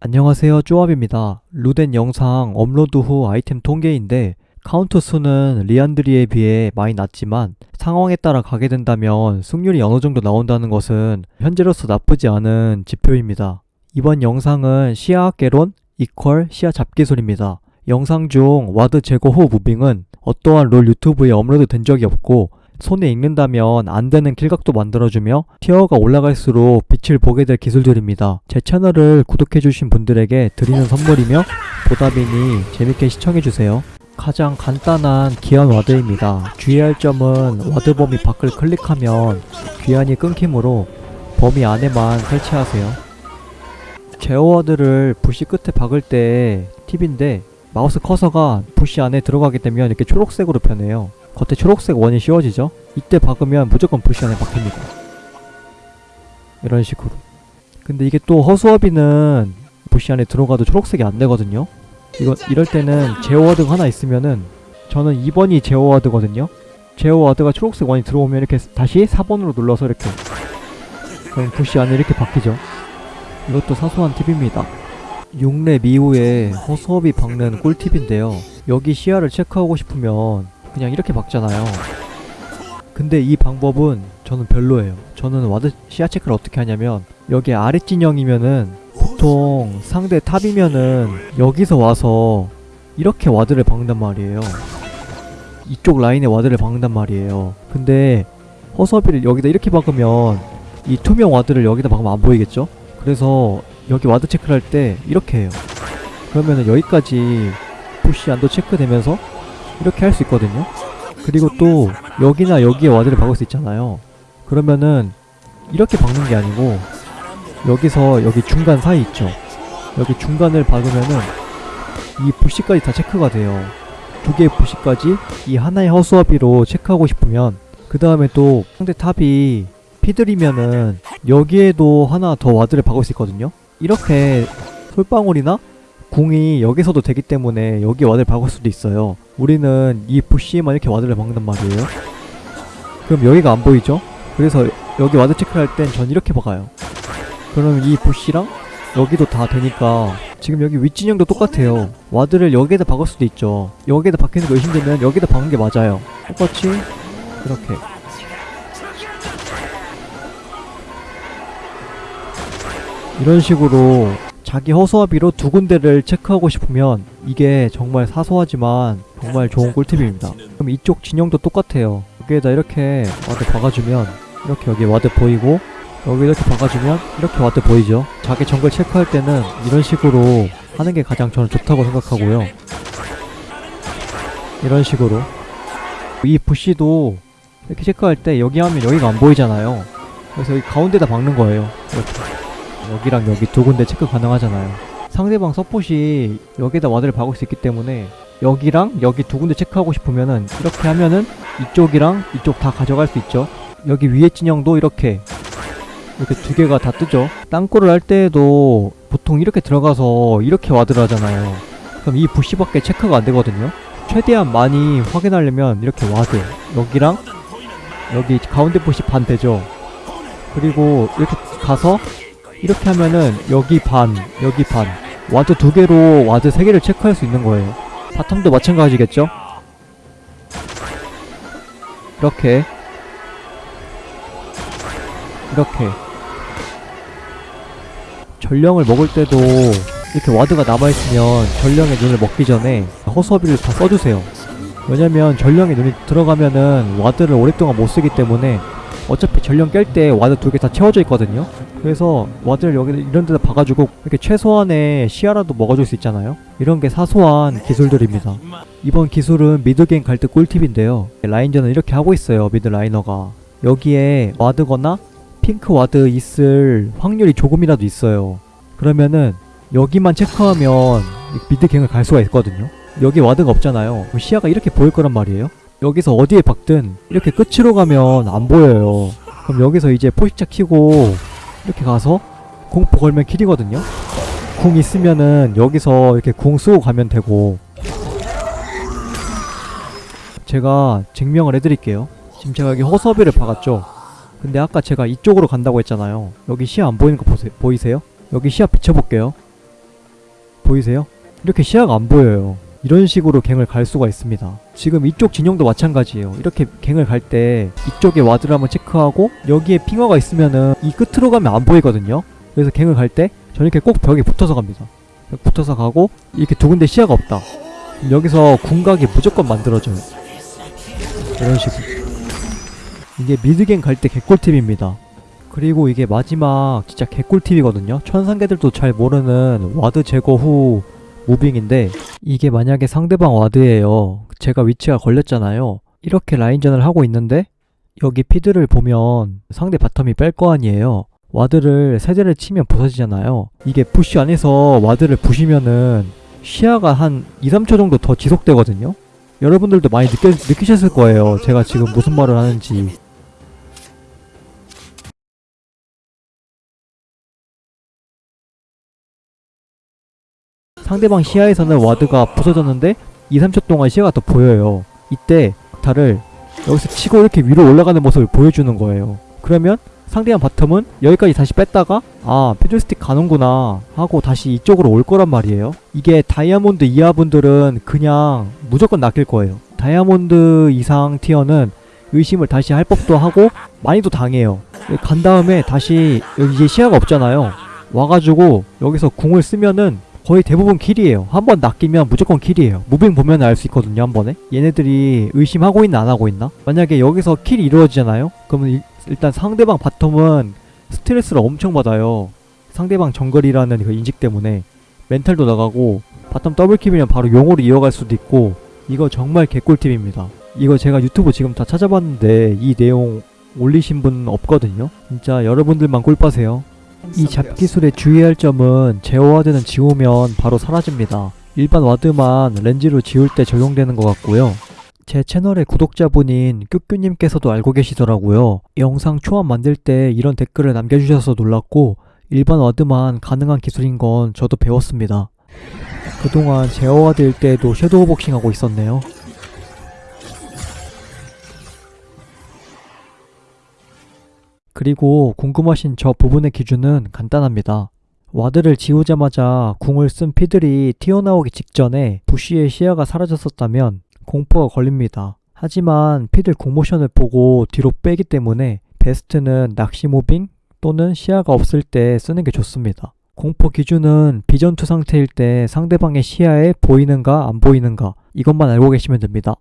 안녕하세요 쪼압입니다. 루덴 영상 업로드 후 아이템 통계인데 카운트 수는 리안드리에 비해 많이 낮지만 상황에 따라 가게 된다면 승률이 어느 정도 나온다는 것은 현재로서 나쁘지 않은 지표입니다. 이번 영상은 시야 개론 equal 시야 잡기술입니다. 영상 중 ward 제거 후 moving은 어떠한 롤 유튜브에 업로드 된 적이 없고 손에 익는다면 안 되는 kill각도 만들어주며 tier가 올라갈수록 빛을 보게 될 기술들입니다. 제 채널을 구독해주신 분들에게 드리는 선물이며 보답이니 재밌게 시청해주세요. 가장 간단한 귀환 ward입니다. 주의할 점은 ward 범위 밖을 클릭하면 귀환이 끊기므로 범위 안에만 설치하세요. 제어 ward를 bush 끝에 박을 때 팁인데 마우스 커서가 부시 안에 들어가게 되면 이렇게 초록색으로 변해요. 겉에 초록색 원이 씌워지죠? 이때 박으면 무조건 부시 안에 박힙니다. 이런 식으로. 근데 이게 또 허수아비는 부시 안에 들어가도 초록색이 안 되거든요? 이거 이럴 때는 제어워드가 하나 있으면은 저는 2번이 제어워드거든요? 제어워드가 초록색 원이 들어오면 이렇게 다시 4번으로 눌러서 이렇게 그럼 부시 안에 이렇게 박히죠. 이것도 사소한 팁입니다. 6렙 이후에 허수아비 박는 꿀팁인데요. 여기 시야를 체크하고 싶으면 그냥 이렇게 박잖아요. 근데 이 방법은 저는 별로예요. 저는 ward 시야 체크를 어떻게 하냐면 여기 아래 진영이면은 보통 상대 top이면은 여기서 와서 이렇게 ward를 박는단 말이에요. 이쪽 라인에 ward를 박는단 말이에요. 근데 허수아비를 여기다 이렇게 박으면 이 투명 ward를 여기다 박으면 안 보이겠죠? 그래서 여기 ward 체크를 할 때 이렇게 해요. 그러면은 여기까지 푸시 안도 체크되면서 이렇게 할 수 있거든요. 그리고 또 여기나 여기에 ward를 박을 수 있잖아요. 그러면은 이렇게 박는 게 아니고 여기서 여기 중간 사이 있죠. 여기 중간을 박으면은 이 bush까지 다 체크가 돼요. 두 개의 bush까지 이 하나의 허수아비로 체크하고 싶으면 그 다음에 또 상대 top이 피들이면은 여기에도 하나 더 ward를 박을 수 있거든요. 이렇게 솔방울이나 궁이 여기서도 되기 때문에 여기 ward를 박을 수도 있어요. 우리는 이 bush에만 이렇게 ward를 박는단 말이에요. 그럼 여기가 안 보이죠? 그래서 여기 ward 체크할 땐 전 이렇게 박아요. 그럼 이 bush랑 여기도 다 되니까 지금 여기 윗진영도 똑같아요. ward를 여기에다 박을 수도 있죠. 여기에다 박히는 거 의심되면 여기다 박는 게 맞아요. 똑같이 이렇게 이런 식으로 자기 허수아비로 두 군데를 체크하고 싶으면 이게 정말 사소하지만 정말 좋은 꿀팁입니다. 그럼 이쪽 진영도 똑같아요. 여기에다 이렇게 ward 박아주면 이렇게 여기 ward 보이고 여기 이렇게 박아주면 이렇게 ward 보이죠. 자기 정글 체크할 때는 이런 식으로 하는 게 가장 저는 좋다고 생각하고요. 이런 식으로 이 bush도 이렇게 체크할 때 여기 하면 여기가 안 보이잖아요. 그래서 여기 가운데다 박는 거예요. 이렇게. 여기랑 여기 두 군데 체크 가능하잖아요. 상대방 서폿이 여기다 ward를 박을 수 있기 때문에 여기랑 여기 두 군데 체크하고 싶으면은 이렇게 하면은 이쪽이랑 이쪽 다 가져갈 수 있죠. 여기 위에 진영도 이렇게 이렇게 두 개가 다 뜨죠. 땅굴을 할 때에도 보통 이렇게 들어가서 이렇게 ward를 하잖아요. 그럼 이 bush밖에 체크가 안 되거든요. 최대한 많이 확인하려면 이렇게 ward 여기랑 여기 가운데 부시 반 되죠. 그리고 이렇게 가서 이렇게 하면은 여기 반, 여기 반 와드 두 개로 와드 세 개를 체크할 수 있는 거예요. bottom도 마찬가지겠죠? 이렇게 이렇게 전령을 먹을 때도 이렇게 ward가 남아있으면 전령의 눈을 먹기 전에 허수아비를 다 써주세요. 왜냐면 전령의 눈이 들어가면은 ward를 오랫동안 못 쓰기 때문에 어차피 전령 깰 때 ward 두 개 다 채워져 있거든요 그래서 ward를 여기 이런 데다 박아주고 이렇게 최소한의 시야라도 먹어줄 수 있잖아요? 이런 게 사소한 기술들입니다. 이번 기술은 mid 갱 갈 때 꿀팁인데요. 라인전은 이렇게 하고 있어요 mid laner가. 여기에 ward거나 핑크 ward 있을 확률이 조금이라도 있어요. 그러면은 여기만 체크하면 미드갱을 갈 수가 있거든요. 여기 와드가 없잖아요. 그럼 시야가 이렇게 보일 거란 말이에요? 여기서 어디에 박든 이렇게 끝으로 가면 안 보여요. 그럼 여기서 이제 포식자 키고 이렇게 가서 공포 걸면 킬이거든요 궁 있으면은 여기서 이렇게 궁 쓰고 가면 되고 제가 증명을 해드릴게요 지금 제가 여기 허섭이를 박았죠 근데 아까 제가 이쪽으로 간다고 했잖아요 여기 시야 안 보이는 거 보세, 보이세요? 여기 시야 비춰볼게요 보이세요? 이렇게 시야가 안 보여요. 이런 식으로 갱을 갈 수가 있습니다. 지금 이쪽 진영도 마찬가지예요. 이렇게 갱을 갈 때 이쪽에 와드를 한번 체크하고 여기에 핑어가 있으면은 이 끝으로 가면 안 보이거든요. 그래서 갱을 갈 때 저는 이렇게 꼭 벽에 붙어서 갑니다. 벽 붙어서 가고 이렇게 두 군데 시야가 없다. 여기서 궁각이 무조건 만들어져요. 이런 식으로. 이게 mid gank 갈 때 개꿀팁입니다. 그리고 이게 마지막 진짜 개꿀팁이거든요. 천상계들도 잘 모르는 ward 제거 후 moving인데 이게 만약에 상대방 ward예요. 제가 위치가 걸렸잖아요. 이렇게 라인전을 하고 있는데 여기 피들을 보면 상대 bottom이 뺄 거 아니에요. ward를 세 대를 치면 부서지잖아요. 이게 부시 안에서 ward를 부시면은 시야가 한 2, 3초 정도 더 지속되거든요. 여러분들도 많이 느껴, 느끼셨을 거예요. 제가 지금 무슨 말을 하는지. 상대방 시야에서는 ward가 부서졌는데 2, 3초 동안 시야가 더 보여요. 이때 달을 여기서 치고 이렇게 위로 올라가는 모습을 보여주는 거예요. 그러면 상대방 bottom은 여기까지 다시 뺐다가 아 피들스틱 가는구나 하고 다시 이쪽으로 올 거란 말이에요. 이게 다이아몬드 이하 분들은 그냥 무조건 낚일 거예요. 다이아몬드 이상 tier는 의심을 다시 할 법도 하고 많이도 당해요. 간 다음에 다시 여기 이제 시야가 없잖아요. 와가지고 여기서 궁을 쓰면은 거의 대부분 kill이에요. 한 번 낚이면 무조건 kill이에요. moving 보면 알 수 있거든요, 한 번에. 얘네들이 의심하고 있나 안 하고 있나? 만약에 여기서 kill이 이루어지잖아요? 그러면 일, 일단 상대방 bottom은 스트레스를 엄청 받아요. 상대방 정글이라는 그 인식 때문에 멘탈도 나가고 bottom double kill이면 바로 용으로 이어갈 수도 있고 이거 정말 개꿀팁입니다. 이거 제가 유튜브 지금 다 찾아봤는데 이 내용 올리신 분 없거든요. 진짜 여러분들만 꿀빠세요. 이 잡기술에 주의할 점은 제어 ward는 지우면 바로 사라집니다. 일반 ward만 렌즈로 지울 때 적용되는 것 같고요. 제 채널의 구독자분인 큐큐님께서도 알고 계시더라고요. 영상 초안 만들 때 이런 댓글을 남겨주셔서 놀랐고 일반 ward만 가능한 기술인 건 저도 배웠습니다. 그동안 제어 ward일 때에도 shadow boxing하고 있었네요. 그리고 궁금하신 저 부분의 기준은 간단합니다. ward를 지우자마자 궁을 쓴 피들이 튀어나오기 직전에 bush의 시야가 사라졌었다면 공포가 걸립니다. 하지만 피들 궁모션을 보고 뒤로 빼기 때문에 베스트는 낚시 moving 또는 시야가 없을 때 쓰는 게 좋습니다. 공포 기준은 비전투 상태일 때 상대방의 시야에 보이는가 안 보이는가 이것만 알고 계시면 됩니다.